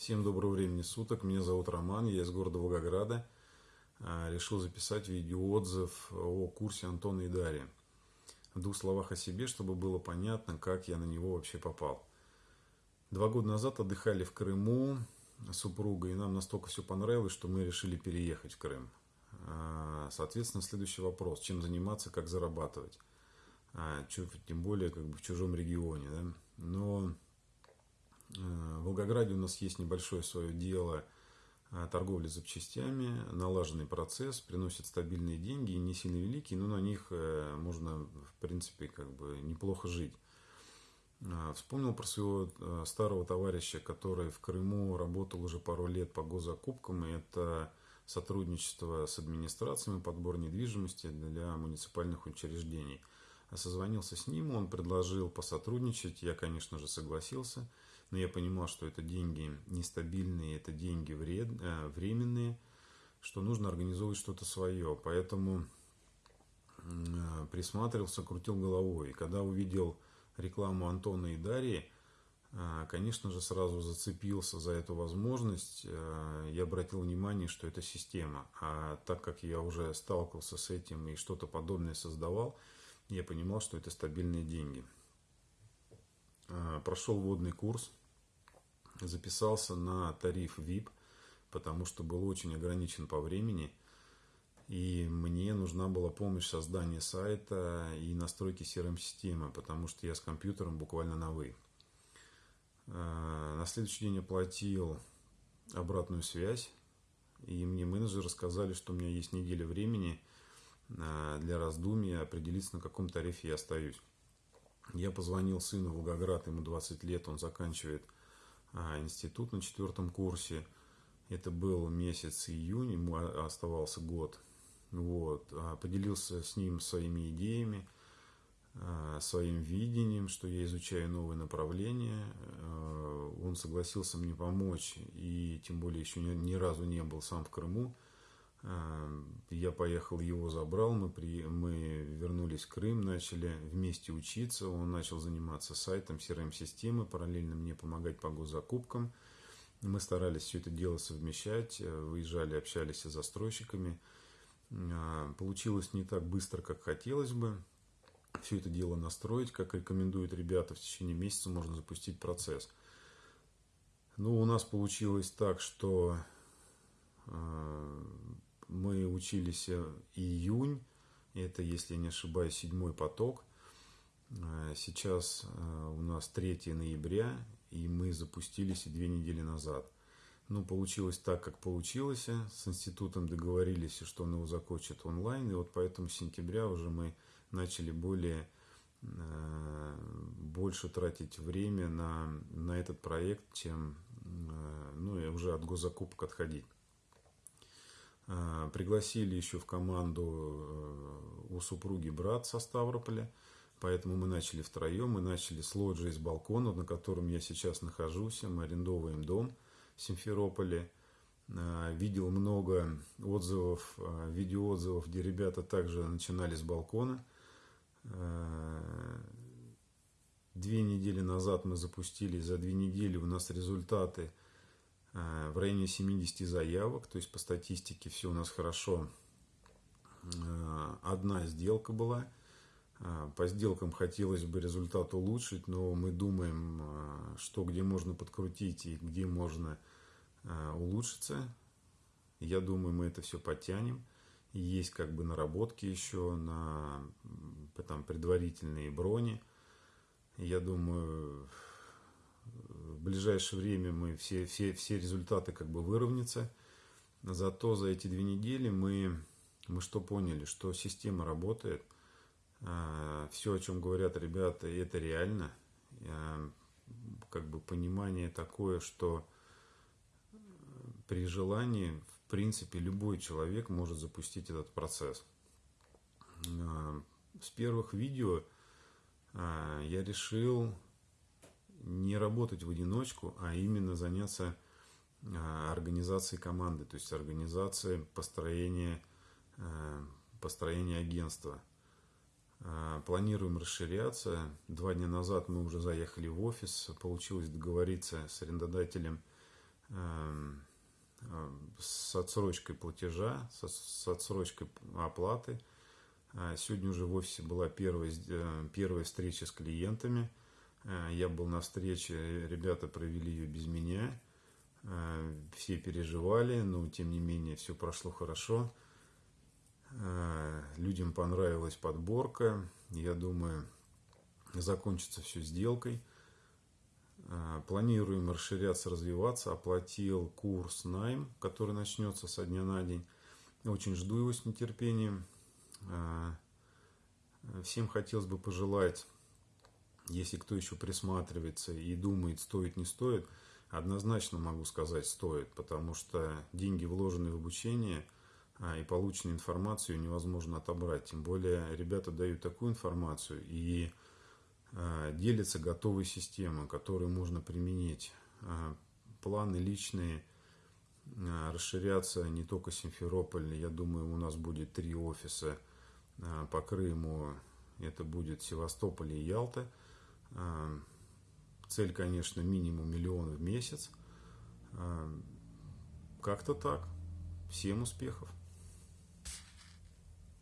Всем доброго времени суток. Меня зовут Роман, я из города Волгограда. А, решил записать видеоотзыв о курсе Антона и Дарьи. В двух словах о себе, чтобы было понятно, как я на него вообще попал. Два года назад отдыхали в Крыму с супругой, и нам настолько все понравилось, что мы решили переехать в Крым. А, соответственно, следующий вопрос. Чем заниматься, как зарабатывать? А, тем более как бы в чужом регионе. Да? Но в Волгограде у нас есть небольшое свое дело э, торговли запчастями, налаженный процесс, приносит стабильные деньги, не сильно великие, но на них э, можно, в принципе, как бы неплохо жить. Вспомнил про своего старого товарища, который в Крыму работал уже пару лет по госзакупкам, и это сотрудничество с администрациями, подбор недвижимости для муниципальных учреждений. Созвонился с ним, он предложил посотрудничать, я, конечно же, согласился – но я понимал, что это деньги нестабильные, это деньги вред, э, временные, что нужно организовывать что-то свое. Поэтому э, присматривался, крутил головой. И когда увидел рекламу Антона и Дарьи, э, конечно же, сразу зацепился за эту возможность. Э, я обратил внимание, что это система. А так как я уже сталкивался с этим и что-то подобное создавал, я понимал, что это стабильные деньги. Э, прошел водный курс записался на тариф VIP, потому что был очень ограничен по времени. И мне нужна была помощь в создании сайта и настройки CRM-системы, потому что я с компьютером буквально на «вы». А, на следующий день оплатил обратную связь, и мне менеджеры сказали, что у меня есть неделя времени а, для раздумья, определиться, на каком тарифе я остаюсь. Я позвонил сыну в Волгоград, ему 20 лет, он заканчивает институт на четвертом курсе. Это был месяц июнь, ему оставался год. Вот. А, поделился с ним своими идеями, а, своим видением, что я изучаю новые направления. Он согласился мне помочь, и тем более еще ни разу не был сам в Крыму. Я поехал, его забрал, мы, при, мы вернулись в Крым, начали вместе учиться. Он начал заниматься сайтом, CRM-системы, параллельно мне помогать по госзакупкам. Мы старались все это дело совмещать, э, выезжали, общались с застройщиками. А, получилось не так быстро, как хотелось бы. Все это дело настроить, как рекомендуют ребята, в течение месяца можно запустить процесс. Ну, у нас получилось так, что э, мы учились э, июнь, это, если не ошибаюсь, седьмой поток. Э, сейчас э, у нас 3 ноября, и мы запустились две недели назад. Ну, получилось так, как получилось. С институтом договорились, что он его закончит онлайн. И вот поэтому с сентября уже мы начали более больше тратить время на, на этот проект, чем ну, уже от госзакупок отходить. А, пригласили еще в команду э, у супруги брат со Ставрополя. Поэтому мы начали втроем, мы начали с лоджии с балкона, на котором я сейчас нахожусь. Мы арендовываем дом в Симферополе. А, видел много отзывов, а, видеоотзывов, где ребята также начинали с балкона. Две недели назад мы запустили, за две недели у нас результаты – в районе 70 заявок, то есть по статистике все у нас хорошо. Э, одна сделка была. Э, по сделкам хотелось бы результат улучшить, но мы думаем, что где можно подкрутить и где можно улучшиться. Я думаю, мы это все подтянем. Есть как бы наработки еще на там, предварительные брони. Я думаю, в ближайшее время мы все, все, все результаты как бы выровнятся. Зато за эти две недели мы, мы что поняли, что система работает. А, все, о чем говорят ребята, это реально. А, как бы понимание такое, что при желании, в принципе, любой человек может запустить этот процесс. А, с первых видео я решил не работать в одиночку, а именно заняться а, организацией команды, то есть организацией построения, а, построения агентства. А, планируем расширяться. Два дня назад мы уже заехали в офис, получилось договориться с арендодателем с отсрочкой платежа, с отсрочкой оплаты. Сегодня уже в офисе была первая, первая встреча с клиентами. Я был на встрече, ребята провели ее без меня. Все переживали, но тем не менее все прошло хорошо. Людям понравилась подборка. Я думаю, закончится все сделкой. Планируем расширяться, развиваться. Оплатил курс найм, который начнется со дня на день. Очень жду его с нетерпением. Всем хотелось бы пожелать, если кто еще присматривается и думает, стоит, не стоит, однозначно могу сказать, стоит, потому что деньги, вложенные в обучение а, и полученную информацию невозможно отобрать. Тем более ребята дают такую информацию и а, делятся готовой системой, которую можно применить. А, планы личные расширяться не только Симферополь. Я думаю, у нас будет три офиса по Крыму. Это будет Севастополь и Ялта. Цель, конечно, минимум миллион в месяц. Как-то так. Всем успехов!